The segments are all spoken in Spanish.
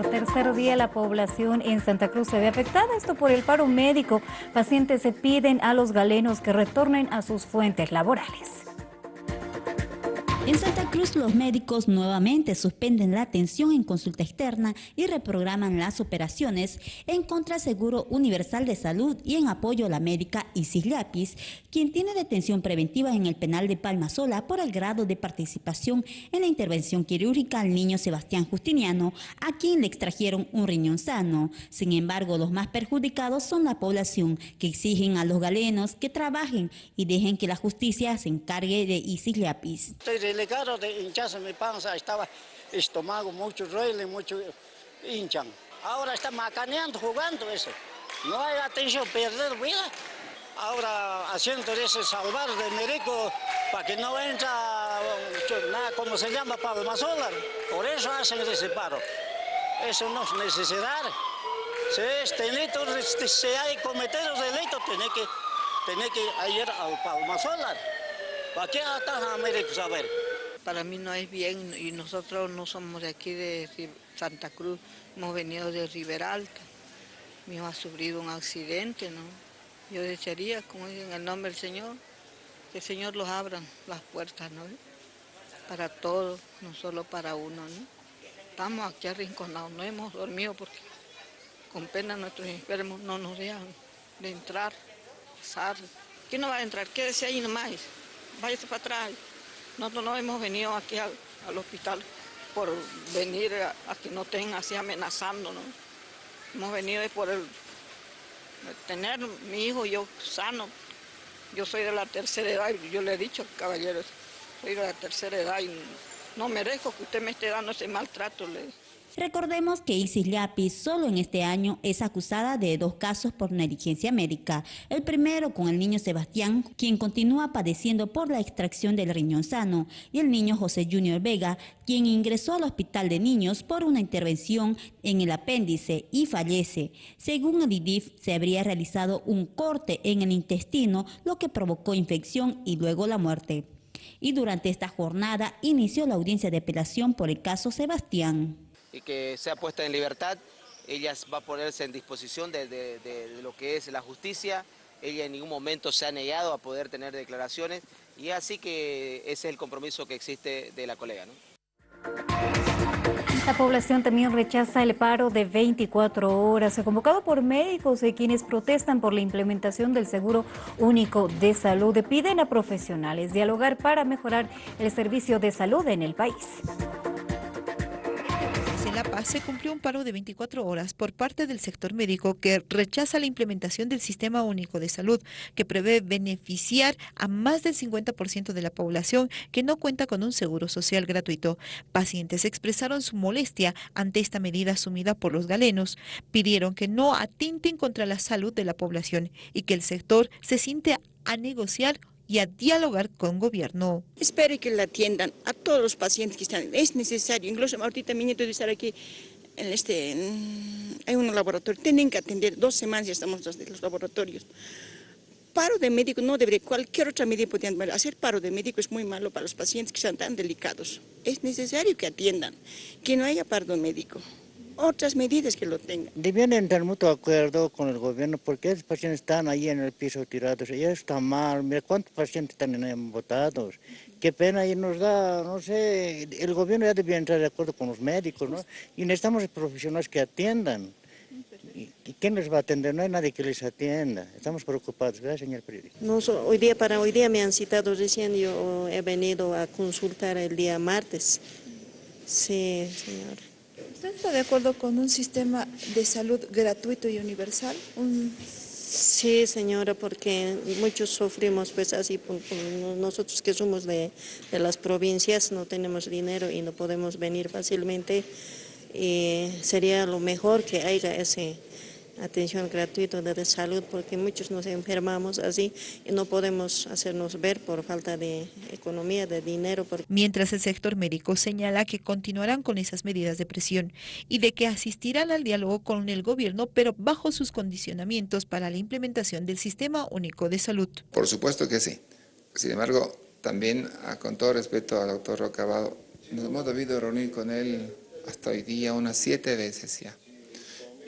Por tercer día la población en Santa Cruz se ve afectada, esto por el paro médico. Pacientes se piden a los galenos que retornen a sus fuentes laborales. En Santa Cruz los médicos nuevamente suspenden la atención en consulta externa y reprograman las operaciones en contra Seguro Universal de Salud y en apoyo a la médica Isis Llapis, quien tiene detención preventiva en el penal de Palmasola por el grado de participación en la intervención quirúrgica al niño Sebastián Justiniano, a quien le extrajeron un riñón sano. Sin embargo, los más perjudicados son la población, que exigen a los galenos que trabajen y dejen que la justicia se encargue de Isis Llapis delegado de hincharse mi panza, estaba estómago, mucho ruido, mucho hinchan. Ahora está macaneando, jugando eso. No hay atención, perder vida. Ahora haciendo ese salvar de médico para que no entra nada como se llama palma solar. Por eso hacen ese paro. Eso no es necesidad. Si es delito, si hay cometido delito, tiene que, tiene que ir al palma solar. ¿Para qué atajan a médicos a ver? Para mí no es bien y nosotros no somos de aquí de Santa Cruz, hemos venido de Riberalta. Mi hijo ha sufrido un accidente, ¿no? Yo desearía, como en el nombre del Señor, que el Señor los abra las puertas, ¿no? Para todos, no solo para uno, ¿no? Estamos aquí arrinconados, no hemos dormido porque con pena nuestros enfermos no nos dejan de entrar, pasar. ¿Quién no va a entrar? Quédese ahí nomás, váyase para atrás. Nosotros no hemos venido aquí al, hospital por venir a, que no estén así amenazando, ¿no? Hemos venido por el, tener mi hijo yo sano. Yo soy de la tercera edad yo le he dicho, caballeros, soy de la tercera edad y no merezco que usted me esté dando ese maltrato. Le Recordemos que Isis Llapis solo en este año es acusada de dos casos por negligencia médica. El primero con el niño Sebastián, quien continúa padeciendo por la extracción del riñón sano, y el niño José Junior Vega, quien ingresó al hospital de niños por una intervención en el apéndice y fallece. Según el IDIF, se habría realizado un corte en el intestino, lo que provocó infección y luego la muerte. Y durante esta jornada inició la audiencia de apelación por el caso Sebastián y que sea puesta en libertad. Ella va a ponerse en disposición de, lo que es la justicia. Ella en ningún momento se ha negado a poder tener declaraciones y así que ese es el compromiso que existe de la colega. La población también rechaza el paro de 24 horas, convocado por médicos y quienes protestan por la implementación del Seguro Único de Salud. Piden a profesionales dialogar para mejorar el servicio de salud en el país. Se cumplió un paro de 24 horas por parte del sector médico que rechaza la implementación del Sistema Único de Salud, que prevé beneficiar a más del 50% de la población que no cuenta con un seguro social gratuito. Pacientes expresaron su molestia ante esta medida asumida por los galenos. Pidieron que no atenten contra la salud de la población y que el sector se siente a negociar y a dialogar con gobierno. Espero que la atiendan a todos los pacientes que están. Es necesario, incluso ahorita mi nieto de estar aquí en este, hay un laboratorio, tienen que atender, dos semanas ya estamos en los laboratorios. Paro de médico no debería, cualquier otra medida podrían hacer paro de médico es muy malo para los pacientes que están tan delicados. Es necesario que atiendan, que no haya paro médico otras medidas que lo tengan. Debían entrar mutuo acuerdo con el gobierno porque esos pacientes están ahí en el piso tirados y eso está mal. Mira cuántos pacientes están votados. Qué pena y nos da, no sé, el gobierno ya debía entrar de acuerdo con los médicos, ¿no? Y necesitamos profesionales que atiendan. ¿Y quién les va a atender? No hay nadie que les atienda. Estamos preocupados, ¿verdad, señor periodista? No, hoy día, para hoy día me han citado recién, yo he venido a consultar el día martes. Sí, señor. ¿Usted está de acuerdo con un sistema de salud gratuito y universal? Sí, señora, porque muchos sufrimos pues así, nosotros que somos de, de, las provincias no tenemos dinero y no podemos venir fácilmente y sería lo mejor que haya ese atención gratuita de salud porque muchos nos enfermamos así y no podemos hacernos ver por falta de economía, de dinero. Mientras el sector médico señala que continuarán con esas medidas de presión y de que asistirán al diálogo con el gobierno pero bajo sus condicionamientos para la implementación del Sistema Único de Salud. Por supuesto que sí. Sin embargo, también ah, con todo respeto al doctor Rocabado, nos hemos debido reunir con él hasta hoy día unas siete veces ya.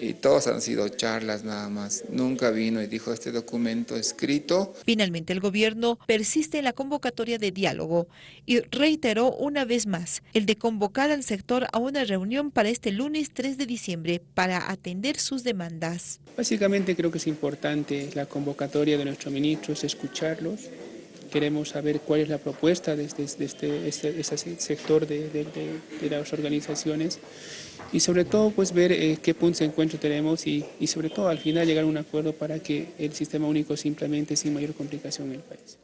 Y todos han sido charlas nada más. Nunca vino y dijo este documento escrito. Finalmente el gobierno persiste en la convocatoria de diálogo y reiteró una vez más el de convocar al sector a una reunión para este lunes 3 de diciembre para atender sus demandas. Básicamente creo que es importante la convocatoria de nuestros ministros, escucharlos, queremos saber cuál es la propuesta de este, este, este, sector de, las organizaciones y sobre todo pues ver eh, qué puntos de encuentro tenemos y, y sobre todo al final llegar a un acuerdo para que el sistema único se implemente sin mayor complicación en el país.